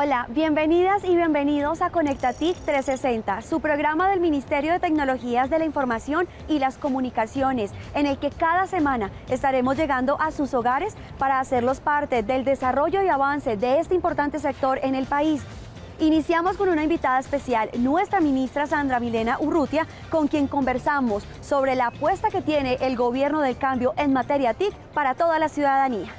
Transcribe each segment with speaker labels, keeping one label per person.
Speaker 1: Hola, bienvenidas y bienvenidos a Conectatic 360, su programa del Ministerio de Tecnologías de la Información y las Comunicaciones, en el que cada semana estaremos llegando a sus hogares para hacerlos parte del desarrollo y avance de este importante sector en el país. Iniciamos con una invitada especial, nuestra ministra Sandra Milena Urrutia, con quien conversamos sobre la apuesta que tiene el gobierno del cambio en materia TIC para toda la ciudadanía.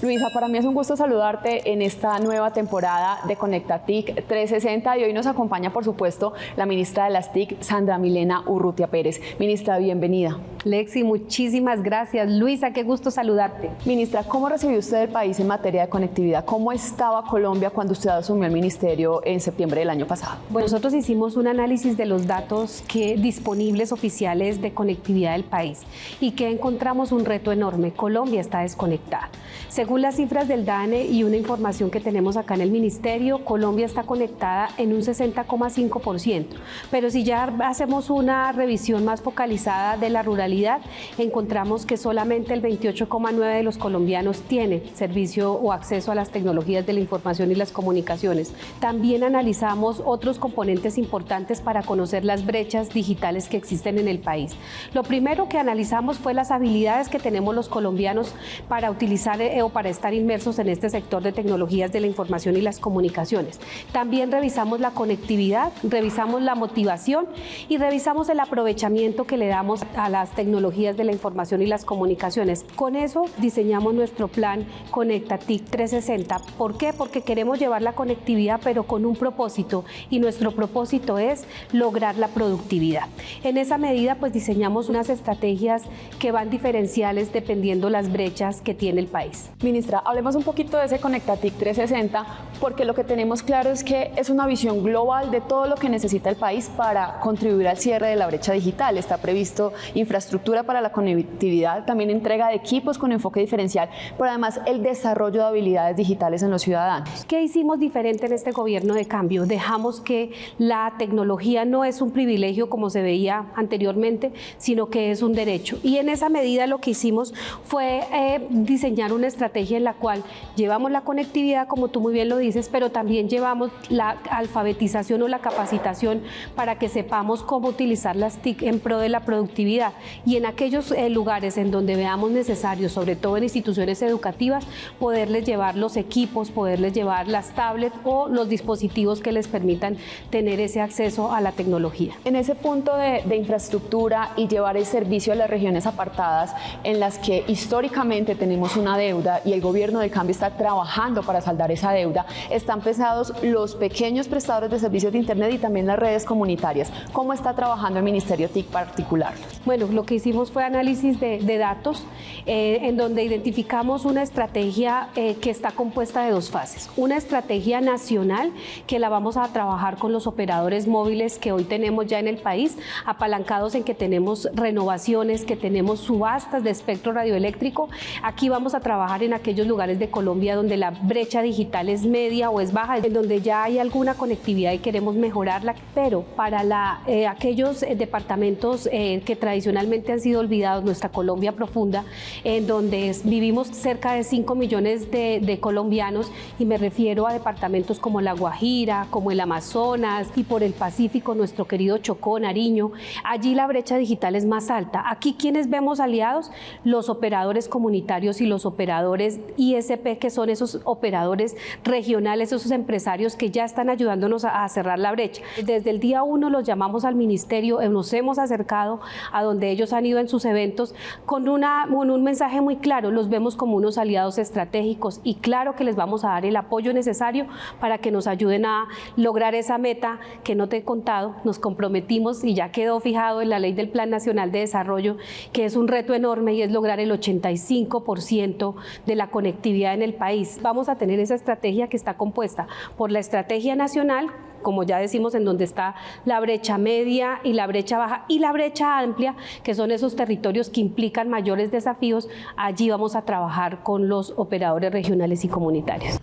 Speaker 2: Luisa, para mí es un gusto saludarte en esta nueva temporada de Conecta TIC 360 y hoy nos acompaña, por supuesto, la ministra de las TIC, Sandra Milena Urrutia Pérez. Ministra, bienvenida.
Speaker 3: Lexi, muchísimas gracias. Luisa, qué gusto saludarte.
Speaker 2: Ministra, ¿cómo recibió usted el país en materia de conectividad? ¿Cómo estaba Colombia cuando usted asumió el ministerio en septiembre del año pasado?
Speaker 3: Bueno, nosotros hicimos un análisis de los datos que, disponibles oficiales de conectividad del país y que encontramos un reto enorme. Colombia está desconectada. Según las cifras del DANE y una información que tenemos acá en el Ministerio, Colombia está conectada en un 60,5%. Pero si ya hacemos una revisión más focalizada de la ruralidad, encontramos que solamente el 28,9% de los colombianos tiene servicio o acceso a las tecnologías de la información y las comunicaciones. También analizamos otros componentes importantes para conocer las brechas digitales que existen en el país. Lo primero que analizamos fue las habilidades que tenemos los colombianos para utilizar eh, o para estar inmersos en este sector de tecnologías de la información y las comunicaciones. También revisamos la conectividad, revisamos la motivación y revisamos el aprovechamiento que le damos a las tecnologías de la información y las comunicaciones. Con eso diseñamos nuestro plan Conecta TIC 360. ¿Por qué? Porque queremos llevar la conectividad pero con un propósito y nuestro propósito es lograr la productividad. En esa medida pues diseñamos unas estrategias que van diferenciales dependiendo las brechas que tiene el país.
Speaker 2: Ministra, hablemos un poquito de ese Conectatic 360, porque lo que tenemos claro es que es una visión global de todo lo que necesita el país para contribuir al cierre de la brecha digital. Está previsto infraestructura para la conectividad, también entrega de equipos con enfoque diferencial, pero además el desarrollo de habilidades digitales en los ciudadanos.
Speaker 3: ¿Qué hicimos diferente en este gobierno de cambio? Dejamos que la tecnología no es un privilegio como se veía anteriormente, sino que es un derecho. Y en esa medida lo que hicimos fue eh, diseñar una estrategia en la cual llevamos la conectividad, como tú muy bien lo dices, pero también llevamos la alfabetización o la capacitación para que sepamos cómo utilizar las TIC en pro de la productividad. Y en aquellos eh, lugares en donde veamos necesario, sobre todo en instituciones educativas, poderles llevar los equipos, poderles llevar las tablets o los dispositivos que les permitan tener ese acceso a la tecnología.
Speaker 2: En ese punto de, de infraestructura y llevar el servicio a las regiones apartadas en las que históricamente tenemos una deuda y el gobierno de cambio está trabajando para saldar esa deuda, están pesados los pequeños prestadores de servicios de Internet y también las redes comunitarias. ¿Cómo está trabajando el Ministerio TIC particular?
Speaker 3: Bueno, lo que hicimos fue análisis de, datos eh, en donde identificamos una estrategia eh, que está compuesta de dos fases. Una estrategia nacional que la vamos a trabajar con los operadores móviles que hoy tenemos ya en el país, apalancados en que tenemos renovaciones, que tenemos subastas de espectro radioeléctrico. Aquí vamos a trabajar en aquellos lugares de Colombia donde la brecha digital es media o es baja, en donde ya hay alguna conectividad y queremos mejorarla, pero para eh, aquellos eh, departamentos eh, que tradicionalmente han sido olvidados, nuestra Colombia profunda, en donde vivimos cerca de 5 millones de, de colombianos y me refiero a departamentos como La Guajira, como el Amazonas y por el Pacífico, nuestro querido Chocó, Nariño, allí la brecha digital es más alta. Aquí quienes vemos aliados, los operadores comunitarios y los operadores ISP, que son esos operadores regionales, esos empresarios que ya están ayudándonos a, cerrar la brecha. Desde el día uno los llamamos al ministerio, eh, nos hemos acercado a donde ellos han ido en sus eventos con, un mensaje muy claro, los vemos como unos aliados estratégicos y claro que les vamos a dar el apoyo necesario para que nos ayuden a lograr esa meta que no te he contado, nos comprometimos y ya quedó fijado en la ley del Plan Nacional de Desarrollo, que es un reto enorme y es lograr el 85% de la conectividad en el país. Vamos a tener esa estrategia que está compuesta por la estrategia nacional, como ya decimos, en donde está la brecha media y la brecha baja y la brecha amplia, que son esos territorios que implican mayores desafíos, allí vamos a trabajar con los operadores regionales y comunitarios.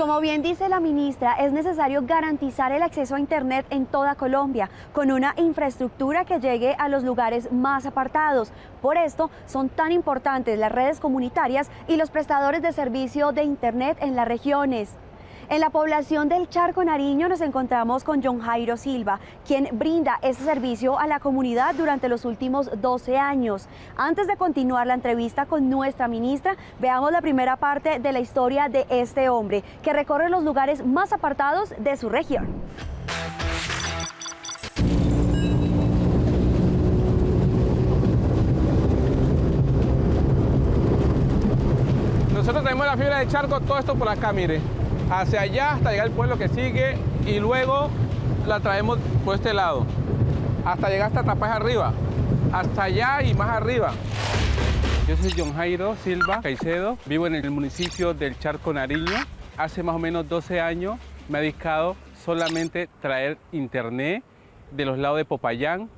Speaker 1: Como bien dice la ministra, es necesario garantizar el acceso a Internet en toda Colombia, con una infraestructura que llegue a los lugares más apartados. Por esto son tan importantes las redes comunitarias y los prestadores de servicio de Internet en las regiones. En la población del Charco Nariño nos encontramos con John Jairo Silva, quien brinda este servicio a la comunidad durante los últimos 12 años. Antes de continuar la entrevista con nuestra ministra, veamos la primera parte de la historia de este hombre, que recorre los lugares más apartados de su región.
Speaker 4: Nosotros tenemos la fibra de charco, todo esto por acá, mire hacia allá hasta llegar al pueblo que sigue y luego la traemos por este lado, hasta llegar hasta Tapaz arriba, hasta allá y más arriba. Yo soy John Jairo Silva Caicedo, vivo en el municipio del Charco Nariño. Hace más o menos 12 años me he dedicado solamente traer internet de los lados de Popayán,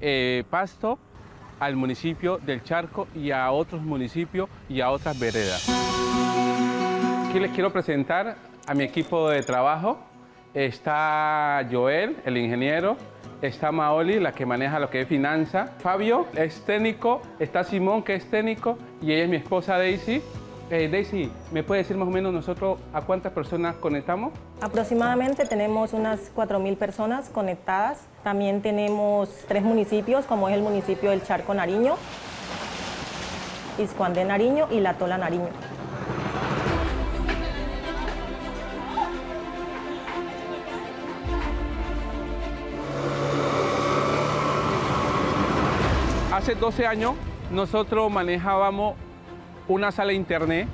Speaker 4: eh, Pasto, al municipio del Charco y a otros municipios y a otras veredas. Aquí les quiero presentar a mi equipo de trabajo. Está Joel, el ingeniero. Está Maoli, la que maneja lo que es finanza. Fabio es técnico. Está Simón, que es técnico. Y ella es mi esposa Daisy. Eh, Daisy, ¿me puede decir más o menos nosotros a cuántas personas conectamos?
Speaker 5: Aproximadamente tenemos unas 4.000 personas conectadas. También tenemos tres municipios, como es el municipio del Charco Nariño, Iscuán de Nariño y La Tola Nariño.
Speaker 4: Hace 12 años nosotros manejábamos una sala de internet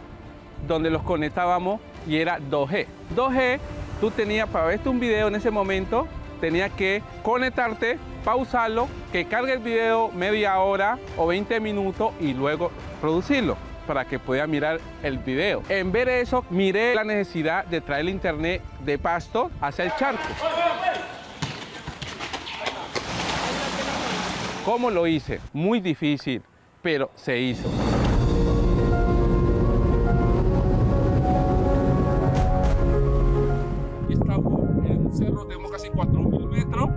Speaker 4: donde los conectábamos y era 2G. 2G, tú tenías para verte un video en ese momento, tenías que conectarte, pausarlo, que cargue el video media hora o 20 minutos y luego producirlo para que pueda mirar el video. En de eso, miré la necesidad de traer el internet de pasto hacia el charco. ¿Cómo lo hice? Muy difícil, pero se hizo. Estamos en un cerro, tenemos casi 4.000 metros,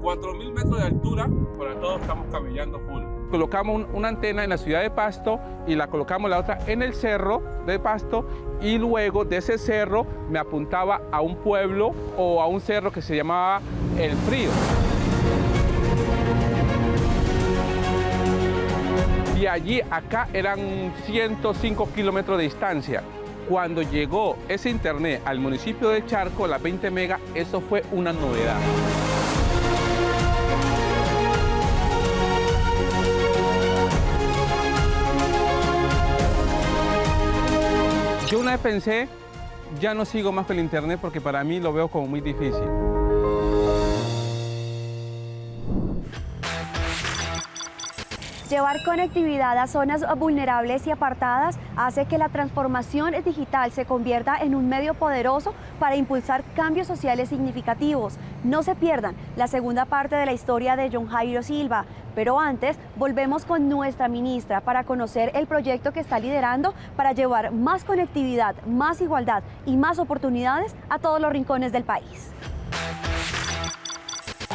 Speaker 4: 4.000 metros de altura, por todos estamos caminando full. Colocamos una antena en la ciudad de Pasto y la colocamos la otra en el cerro de Pasto y luego de ese cerro me apuntaba a un pueblo o a un cerro que se llamaba El Frío. Y allí acá eran 105 kilómetros de distancia. Cuando llegó ese internet al municipio de Charco, las 20 megas, eso fue una novedad. Yo una vez pensé, ya no sigo más con el internet porque para mí lo veo como muy difícil.
Speaker 1: Llevar conectividad a zonas vulnerables y apartadas hace que la transformación digital se convierta en un medio poderoso para impulsar cambios sociales significativos. No se pierdan la segunda parte de la historia de John Jairo Silva, pero antes volvemos con nuestra ministra para conocer el proyecto que está liderando para llevar más conectividad, más igualdad y más oportunidades a todos los rincones del país.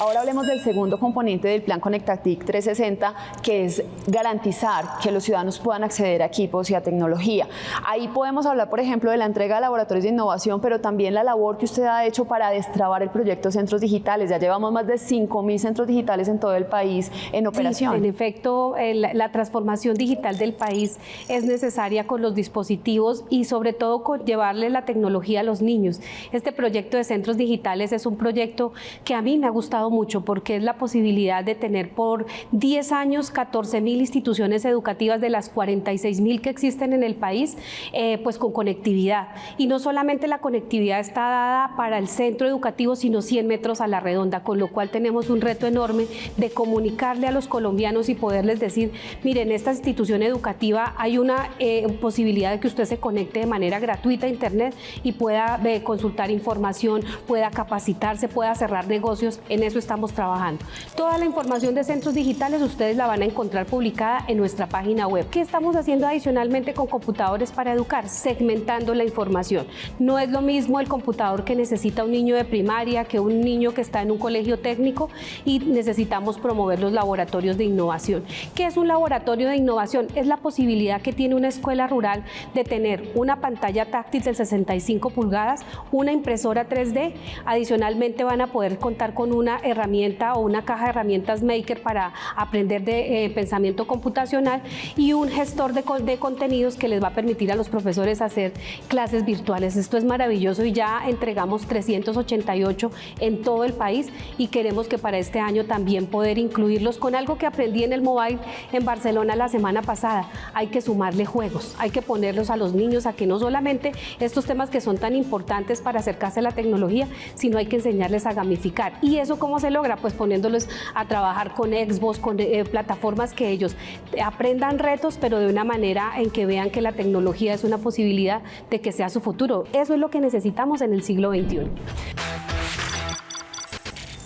Speaker 2: Ahora hablemos del segundo componente del Plan Conectatic 360, que es garantizar que los ciudadanos puedan acceder a equipos y a tecnología. Ahí podemos hablar, por ejemplo, de la entrega de laboratorios de innovación, pero también la labor que usted ha hecho para destrabar el proyecto Centros Digitales. Ya llevamos más de 5.000 centros digitales en todo el país en operación.
Speaker 3: en efecto, la transformación digital del país es necesaria con los dispositivos y sobre todo con llevarle la tecnología a los niños. Este proyecto de centros digitales es un proyecto que a mí me ha gustado mucho porque es la posibilidad de tener por 10 años 14 mil instituciones educativas de las 46 mil que existen en el país, eh, pues con conectividad. Y no solamente la conectividad está dada para el centro educativo, sino 100 metros a la redonda, con lo cual tenemos un reto enorme de comunicarle a los colombianos y poderles decir, miren, esta institución educativa hay una eh, posibilidad de que usted se conecte de manera gratuita a Internet y pueda eh, consultar información, pueda capacitarse, pueda cerrar negocios. En eso estamos trabajando. Toda la información de centros digitales ustedes la van a encontrar publicada en nuestra página web. ¿Qué estamos haciendo adicionalmente con computadores para educar? Segmentando la información. No es lo mismo el computador que necesita un niño de primaria que un niño que está en un colegio técnico y necesitamos promover los laboratorios de innovación. ¿Qué es un laboratorio de innovación? Es la posibilidad que tiene una escuela rural de tener una pantalla táctil de 65 pulgadas, una impresora 3D, adicionalmente van a poder contar con una herramienta o una caja de herramientas Maker para aprender de eh, pensamiento computacional y un gestor de, de contenidos que les va a permitir a los profesores hacer clases virtuales. Esto es maravilloso y ya entregamos 388 en todo el país y queremos que para este año también poder incluirlos con algo que aprendí en el mobile en Barcelona la semana pasada. Hay que sumarle juegos, hay que ponerlos a los niños a que no solamente estos temas que son tan importantes para acercarse a la tecnología, sino hay que enseñarles a gamificar. ¿Y eso cómo se logra? Pues poniéndolos a trabajar con Xbox, con eh, plataformas que ellos aprendan retos, pero de una manera en que vean que la tecnología es una posibilidad de que sea su futuro. Eso es lo que necesitamos en el siglo XXI.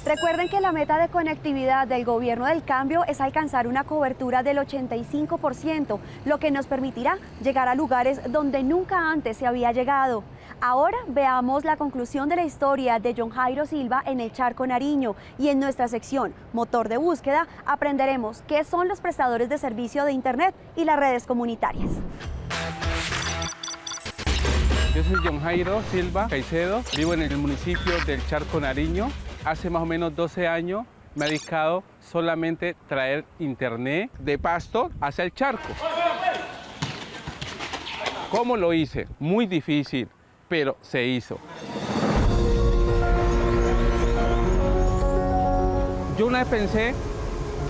Speaker 1: Recuerden que la meta de conectividad del gobierno del cambio es alcanzar una cobertura del 85%, lo que nos permitirá llegar a lugares donde nunca antes se había llegado. Ahora veamos la conclusión de la historia de John Jairo Silva en el Charco Nariño y en nuestra sección Motor de Búsqueda aprenderemos qué son los prestadores de servicio de Internet y las redes comunitarias.
Speaker 4: Yo soy John Jairo Silva Caicedo, vivo en el municipio del Charco Nariño, hace más o menos 12 años me ha dedicado solamente traer internet de pasto hacia el charco. ¿Cómo lo hice? Muy difícil, pero se hizo. Yo una vez pensé,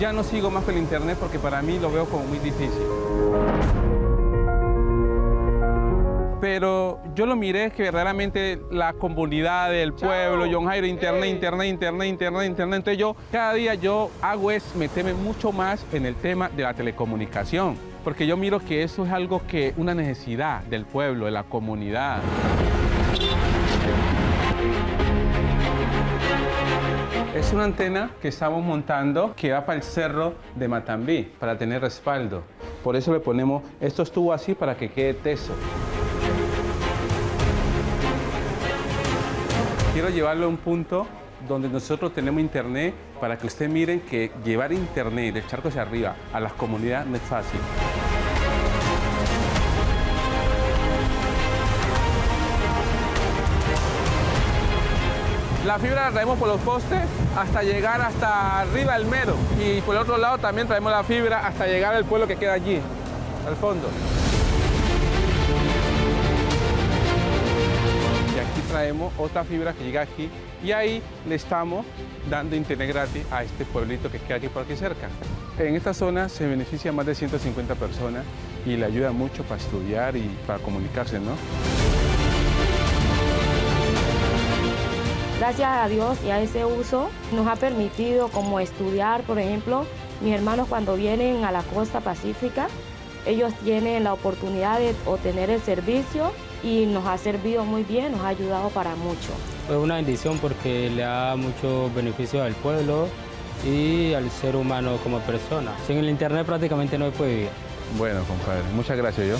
Speaker 4: ya no sigo más con el internet porque para mí lo veo como muy difícil. Pero yo lo miré que verdaderamente la comunidad del pueblo, John Jairo, internet, internet, internet, internet, internet. Entonces yo cada día yo hago es meterme mucho más en el tema de la telecomunicación, porque yo miro que eso es algo que una necesidad del pueblo, de la comunidad. Es una antena que estamos montando que va para el cerro de Matambí, para tener respaldo. Por eso le ponemos estos tubos así para que quede teso. Quiero llevarlo a un punto donde nosotros tenemos internet para que ustedes miren que llevar internet del charco hacia arriba a las comunidades no es fácil. La fibra la traemos por los postes hasta llegar hasta arriba del mero. Y por el otro lado también traemos la fibra hasta llegar al pueblo que queda allí, al fondo. Otra fibra que llega aquí y ahí le estamos dando internet gratis a este pueblito que queda aquí por aquí cerca. En esta zona se beneficia más de 150 personas y le ayuda mucho para estudiar y para comunicarse, ¿no?
Speaker 6: Gracias a Dios y a ese uso nos ha permitido como estudiar, por ejemplo, mis hermanos cuando vienen a la costa pacífica, ellos tienen la oportunidad de obtener el servicio y nos ha servido muy bien, nos ha ayudado para mucho.
Speaker 7: Es una bendición porque le da mucho beneficio al pueblo y al ser humano como persona. Sin el internet prácticamente no se puede vivir.
Speaker 4: Bueno, compadre, muchas gracias yo.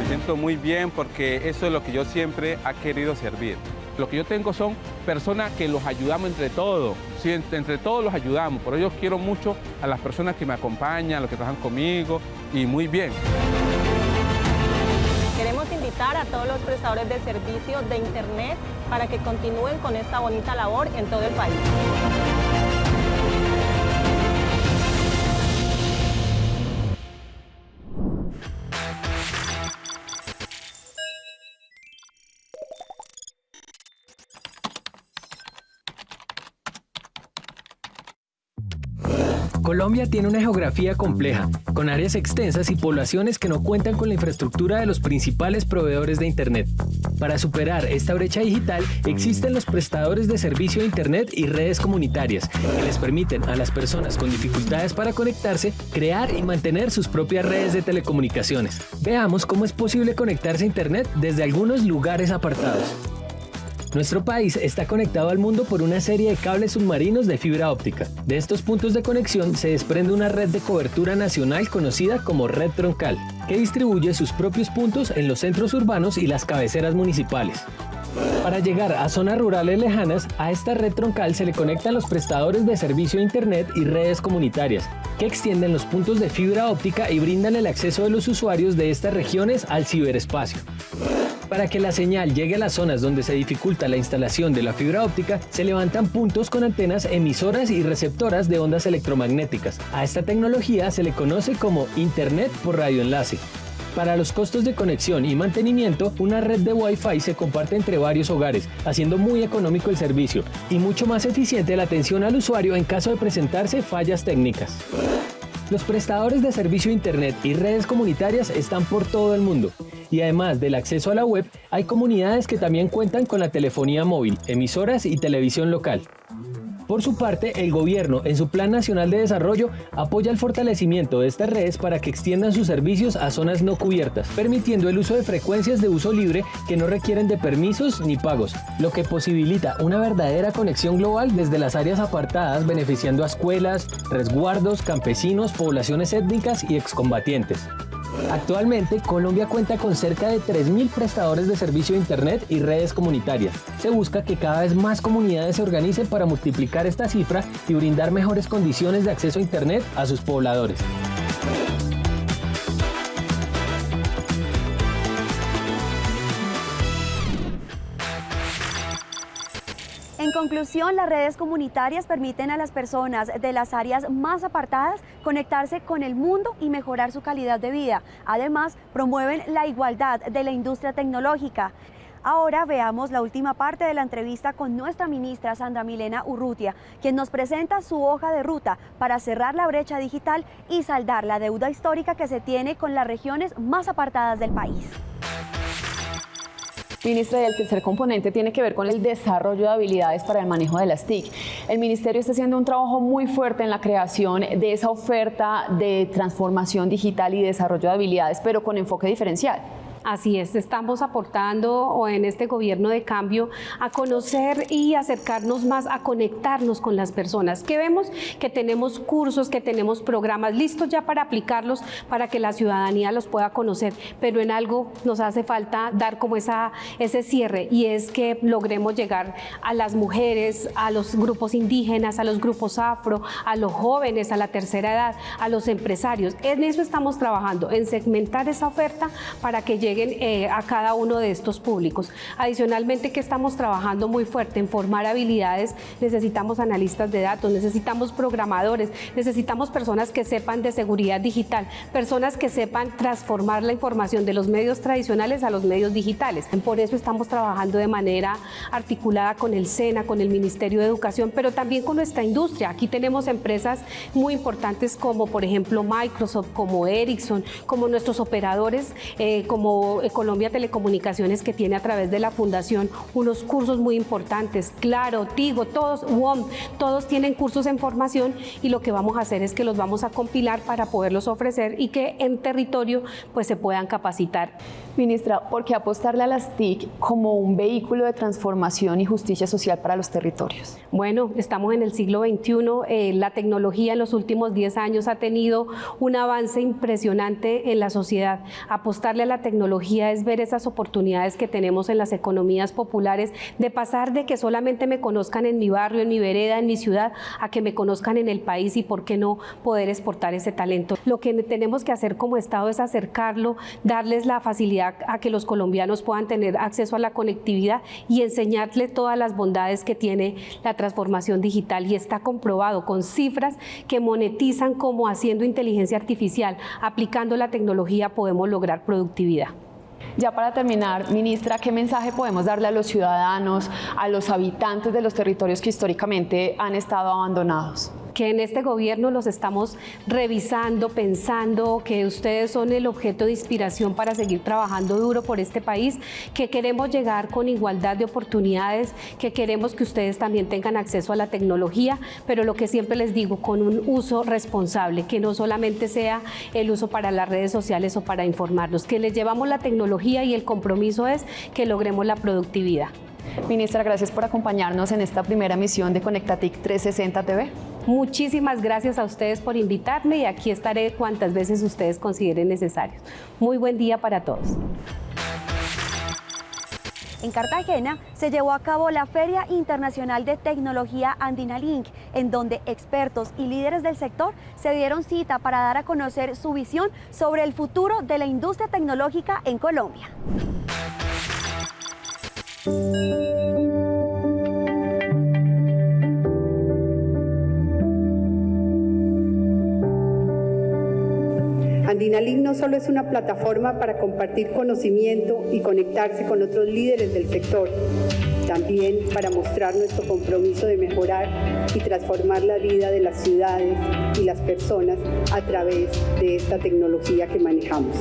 Speaker 4: Me siento muy bien porque eso es lo que yo siempre ha querido servir. Lo que yo tengo son personas que los ayudamos entre todos, ¿sí? entre, todos los ayudamos. Por ello quiero mucho a las personas que me acompañan, a los que trabajan conmigo y muy bien.
Speaker 5: Queremos invitar a todos los prestadores de servicios de Internet para que continúen con esta bonita labor en todo el país.
Speaker 8: Colombia tiene una geografía compleja, con áreas extensas y poblaciones que no cuentan con la infraestructura de los principales proveedores de Internet. Para superar esta brecha digital, existen los prestadores de servicio de Internet y redes comunitarias, que les permiten a las personas con dificultades para conectarse crear y mantener sus propias redes de telecomunicaciones. Veamos cómo es posible conectarse a Internet desde algunos lugares apartados. Nuestro país está conectado al mundo por una serie de cables submarinos de fibra óptica. De estos puntos de conexión se desprende una red de cobertura nacional conocida como red troncal, que distribuye sus propios puntos en los centros urbanos y las cabeceras municipales. Para llegar a zonas rurales lejanas, a esta red troncal se le conectan los prestadores de servicio de Internet y redes comunitarias, que extienden los puntos de fibra óptica y brindan el acceso de los usuarios de estas regiones al ciberespacio. Para que la señal llegue a las zonas donde se dificulta la instalación de la fibra óptica, se levantan puntos con antenas emisoras y receptoras de ondas electromagnéticas. A esta tecnología se le conoce como Internet por radioenlace. Para los costos de conexión y mantenimiento, una red de Wi-Fi se comparte entre varios hogares, haciendo muy económico el servicio y mucho más eficiente la atención al usuario en caso de presentarse fallas técnicas. Los prestadores de servicio Internet y redes comunitarias están por todo el mundo. Y además del acceso a la web, hay comunidades que también cuentan con la telefonía móvil, emisoras y televisión local. Por su parte, el gobierno, en su Plan Nacional de Desarrollo, apoya el fortalecimiento de estas redes para que extiendan sus servicios a zonas no cubiertas, permitiendo el uso de frecuencias de uso libre que no requieren de permisos ni pagos, lo que posibilita una verdadera conexión global desde las áreas apartadas, beneficiando a escuelas, resguardos, campesinos, poblaciones étnicas y excombatientes. Actualmente, Colombia cuenta con cerca de 3.000 prestadores de servicio de Internet y redes comunitarias. Se busca que cada vez más comunidades se organicen para multiplicar esta cifra y brindar mejores condiciones de acceso a Internet a sus pobladores.
Speaker 1: Conclusión, las redes comunitarias permiten a las personas de las áreas más apartadas conectarse con el mundo y mejorar su calidad de vida. Además, promueven la igualdad de la industria tecnológica. Ahora veamos la última parte de la entrevista con nuestra ministra Sandra Milena Urrutia, quien nos presenta su hoja de ruta para cerrar la brecha digital y saldar la deuda histórica que se tiene con las regiones más apartadas del país.
Speaker 2: Ministra, y el tercer componente tiene que ver con el desarrollo de habilidades para el manejo de las TIC. El Ministerio está haciendo un trabajo muy fuerte en la creación de esa oferta de transformación digital y desarrollo de habilidades, pero con enfoque diferencial.
Speaker 3: Así es, estamos aportando en este gobierno de cambio a conocer y acercarnos más, a conectarnos con las personas. Que vemos que tenemos cursos, que tenemos programas listos ya para aplicarlos, para que la ciudadanía los pueda conocer, pero en algo nos hace falta dar como esa, ese cierre y es que logremos llegar a las mujeres, a los grupos indígenas, a los grupos afro, a los jóvenes, a la tercera edad, a los empresarios. En eso estamos trabajando, en segmentar esa oferta para que llegue lleguen eh, a cada uno de estos públicos. Adicionalmente que estamos trabajando muy fuerte en formar habilidades, necesitamos analistas de datos, necesitamos programadores, necesitamos personas que sepan de seguridad digital, personas que sepan transformar la información de los medios tradicionales a los medios digitales. Por eso estamos trabajando de manera articulada con el SENA, con el Ministerio de Educación, pero también con nuestra industria. Aquí tenemos empresas muy importantes como por ejemplo Microsoft, como Ericsson, como nuestros operadores, eh, como Colombia Telecomunicaciones que tiene a través de la fundación unos cursos muy importantes, Claro, Tigo, todos, WOM, todos tienen cursos en formación y lo que vamos a hacer es que los vamos a compilar para poderlos ofrecer y que en territorio pues se puedan capacitar.
Speaker 2: Ministra, ¿por qué apostarle a las TIC como un vehículo de transformación y justicia social para los territorios?
Speaker 3: Bueno, estamos en el siglo XXI, eh, la tecnología en los últimos 10 años ha tenido un avance impresionante en la sociedad. Apostarle a la tecnología es ver esas oportunidades que tenemos en las economías populares de pasar de que solamente me conozcan en mi barrio, en mi vereda, en mi ciudad, a que me conozcan en el país y por qué no poder exportar ese talento. Lo que tenemos que hacer como Estado es acercarlo, darles la facilidad a, que los colombianos puedan tener acceso a la conectividad y enseñarles todas las bondades que tiene la transformación digital y está comprobado con cifras que monetizan como haciendo inteligencia artificial, aplicando la tecnología podemos lograr productividad.
Speaker 2: Ya para terminar, ministra, ¿qué mensaje podemos darle a los ciudadanos, a los habitantes de los territorios que históricamente han estado abandonados?
Speaker 3: Que en este gobierno los estamos revisando, pensando, que ustedes son el objeto de inspiración para seguir trabajando duro por este país, que queremos llegar con igualdad de oportunidades, que queremos que ustedes también tengan acceso a la tecnología, pero lo que siempre les digo, con un uso responsable, que no solamente sea el uso para las redes sociales o para informarnos, que les llevamos la tecnología y el compromiso es que logremos la productividad.
Speaker 2: Ministra, gracias por acompañarnos en esta primera misión de Conectatic 360 TV.
Speaker 3: Muchísimas gracias a ustedes por invitarme y aquí estaré cuantas veces ustedes consideren necesarios. Muy buen día para todos.
Speaker 1: En Cartagena se llevó a cabo la Feria Internacional de Tecnología Andina Link, en donde expertos y líderes del sector se dieron cita para dar a conocer su visión sobre el futuro de la industria tecnológica en Colombia.
Speaker 9: Andinalink no solo es una plataforma para compartir conocimiento y conectarse con otros líderes del sector, también para mostrar nuestro compromiso de mejorar y transformar la vida de las ciudades y las personas a través de esta tecnología que manejamos.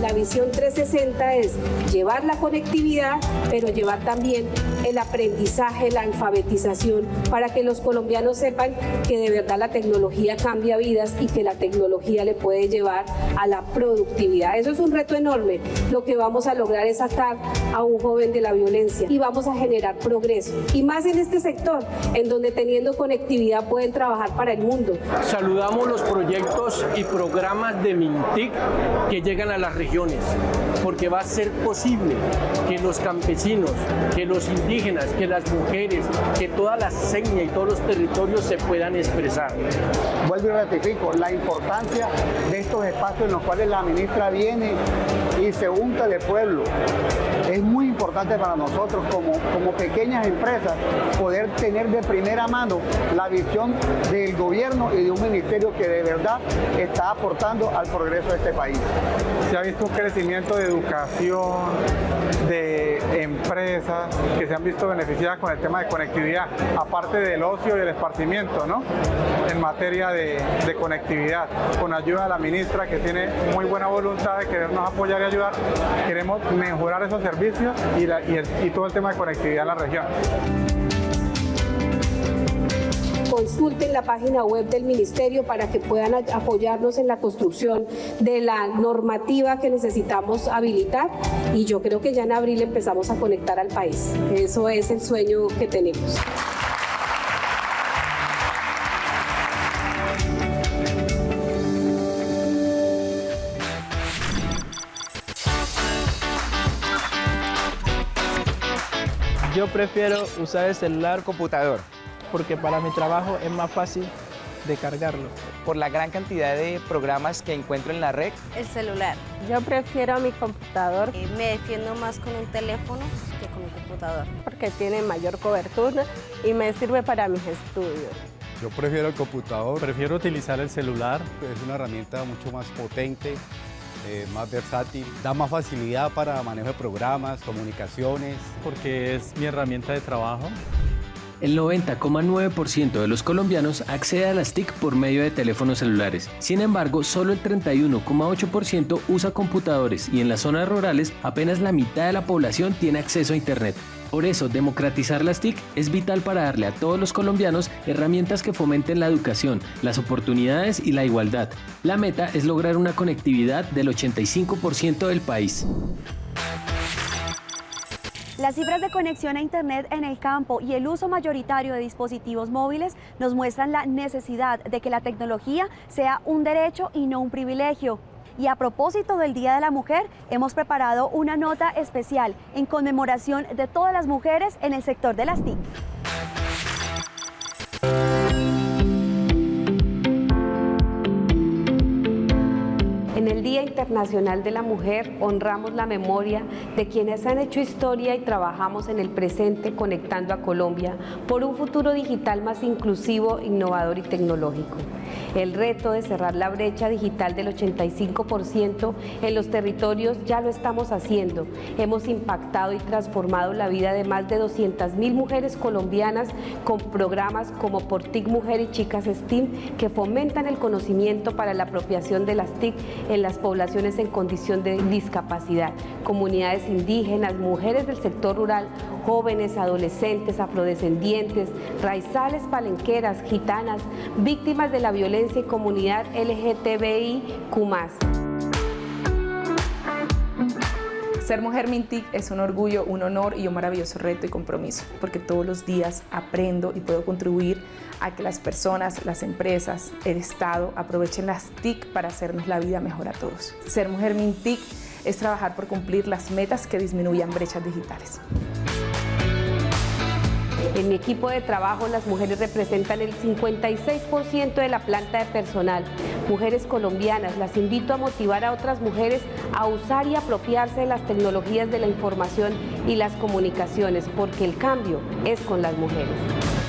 Speaker 3: La visión 360 es llevar la conectividad, pero llevar también el aprendizaje, la alfabetización, para que los colombianos sepan que de verdad la tecnología cambia vidas y que la tecnología le puede llevar a la productividad. Eso es un reto enorme. Lo que vamos a lograr es sacar a un joven de la violencia y vamos a generar progreso. Y más en este sector, en donde teniendo conectividad pueden trabajar para el mundo.
Speaker 10: Saludamos los proyectos y programas de Mintic que llegan a las regiones porque va a ser posible que los campesinos, que los indígenas, que las mujeres, que toda la seña y todos los territorios se puedan expresar.
Speaker 11: Vuelvo y ratifico la importancia de estos espacios en los cuales la ministra viene y se unta de pueblo. Es muy importante para nosotros como, como pequeñas empresas poder tener de primera mano la visión del gobierno y de un ministerio que de verdad está aportando al progreso de este país.
Speaker 12: Se ha visto un crecimiento de educación, de empresas que se han visto beneficiadas con el tema de conectividad, aparte del ocio y el esparcimiento, ¿no? En materia de, conectividad, con ayuda de la ministra que tiene muy buena voluntad de querernos apoyar y ayudar, queremos mejorar esos servicios y, todo el tema de conectividad en la región
Speaker 3: consulten la página web del Ministerio para que puedan apoyarnos en la construcción de la normativa que necesitamos habilitar y yo creo que ya en abril empezamos a conectar al país. Eso es el sueño que tenemos.
Speaker 13: Yo prefiero usar el celular computador porque para mi trabajo es más fácil de cargarlo.
Speaker 14: Por la gran cantidad de programas que encuentro en la red.
Speaker 15: El celular.
Speaker 16: Yo prefiero mi computador.
Speaker 15: Eh, me defiendo más con un teléfono que con un computador.
Speaker 16: Porque tiene mayor cobertura y me sirve para mis estudios.
Speaker 17: Yo prefiero el computador.
Speaker 18: Prefiero utilizar el celular.
Speaker 17: Es una herramienta mucho más potente, eh, más versátil, da más facilidad para manejo de programas, comunicaciones.
Speaker 18: Porque es mi herramienta de trabajo.
Speaker 8: El 90,9% de los colombianos accede a las TIC por medio de teléfonos celulares. Sin embargo, solo el 31,8% usa computadores y en las zonas rurales apenas la mitad de la población tiene acceso a Internet. Por eso, democratizar las TIC es vital para darle a todos los colombianos herramientas que fomenten la educación, las oportunidades y la igualdad. La meta es lograr una conectividad del 85% del país.
Speaker 1: Las cifras de conexión a Internet en el campo y el uso mayoritario de dispositivos móviles nos muestran la necesidad de que la tecnología sea un derecho y no un privilegio. Y a propósito del Día de la Mujer, hemos preparado una nota especial en conmemoración de todas las mujeres en el sector de las TIC.
Speaker 3: Internacional de la Mujer honramos la memoria de quienes han hecho historia y trabajamos en el presente conectando a Colombia por un futuro digital más inclusivo, innovador y tecnológico. El reto de cerrar la brecha digital del 85% en los territorios ya lo estamos haciendo. Hemos impactado y transformado la vida de más de 200.000 mujeres colombianas con programas como por TIC Mujer y Chicas STEAM que fomentan el conocimiento para la apropiación de las TIC en las poblaciones en condición de discapacidad, comunidades indígenas, mujeres del sector rural, jóvenes, adolescentes, afrodescendientes, raizales, palenqueras, gitanas, víctimas de la violencia y comunidad LGTBIQ+.
Speaker 19: Ser mujer Mintic es un orgullo, un honor y un maravilloso reto y compromiso, porque todos los días aprendo y puedo contribuir a que las personas, las empresas, el Estado aprovechen las TIC para hacernos la vida mejor a todos. Ser mujer Mintic es trabajar por cumplir las metas que disminuyan brechas digitales.
Speaker 3: En mi equipo de trabajo las mujeres representan el 56% de la planta de personal. Mujeres colombianas, las invito a motivar a otras mujeres a usar y apropiarse de las tecnologías de la información y las comunicaciones, porque el cambio es con las mujeres.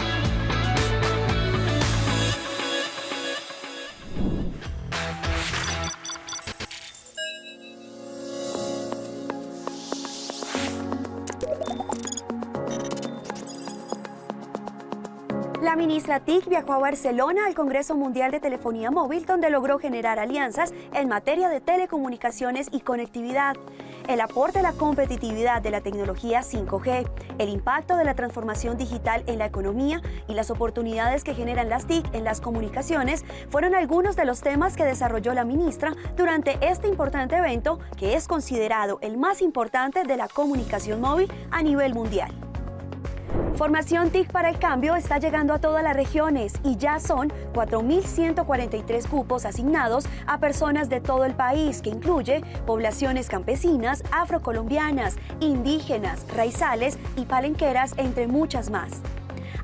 Speaker 1: La ministra TIC viajó a Barcelona al Congreso Mundial de Telefonía Móvil, donde logró generar alianzas en materia de telecomunicaciones y conectividad. El aporte a la competitividad de la tecnología 5G, el impacto de la transformación digital en la economía y las oportunidades que generan las TIC en las comunicaciones fueron algunos de los temas que desarrolló la ministra durante este importante evento que es considerado el más importante de la comunicación móvil a nivel mundial. Formación TIC para el Cambio está llegando a todas las regiones y ya son 4.143 cupos asignados a personas de todo el país, que incluye poblaciones campesinas, afrocolombianas, indígenas, raizales y palenqueras, entre muchas más.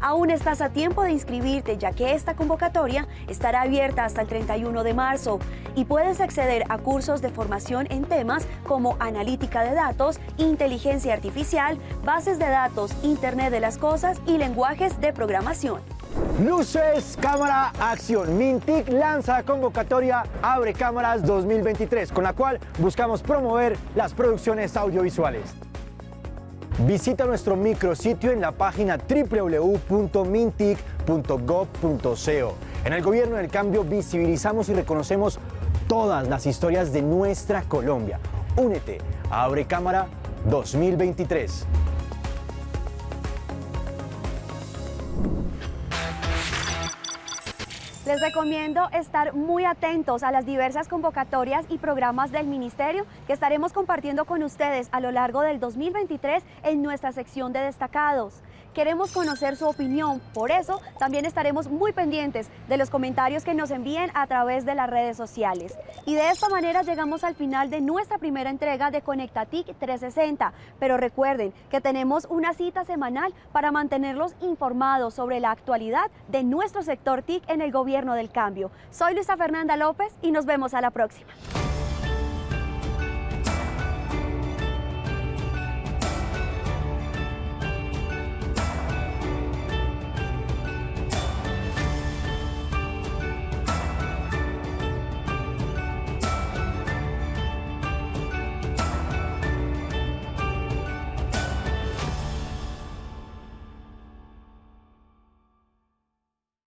Speaker 1: Aún estás a tiempo de inscribirte ya que esta convocatoria estará abierta hasta el 31 de marzo y puedes acceder a cursos de formación en temas como analítica de datos, inteligencia artificial, bases de datos, Internet de las Cosas y lenguajes de programación.
Speaker 20: Luces, cámara, acción. Mintic lanza convocatoria Abre Cámaras 2023, con la cual buscamos promover las producciones audiovisuales. Visita nuestro micrositio en la página www.mintic.gov.co. En el Gobierno del Cambio visibilizamos y reconocemos todas las historias de nuestra Colombia. Únete a Abre Cámara 2023.
Speaker 1: Les recomiendo estar muy atentos a las diversas convocatorias y programas del Ministerio que estaremos compartiendo con ustedes a lo largo del 2023 en nuestra sección de destacados. Queremos conocer su opinión, por eso también estaremos muy pendientes de los comentarios que nos envíen a través de las redes sociales. Y de esta manera llegamos al final de nuestra primera entrega de Conectatic 360, pero recuerden que tenemos una cita semanal para mantenerlos informados sobre la actualidad de nuestro sector TIC en el Gobierno del Cambio. Soy Luisa Fernanda López y nos vemos a la próxima.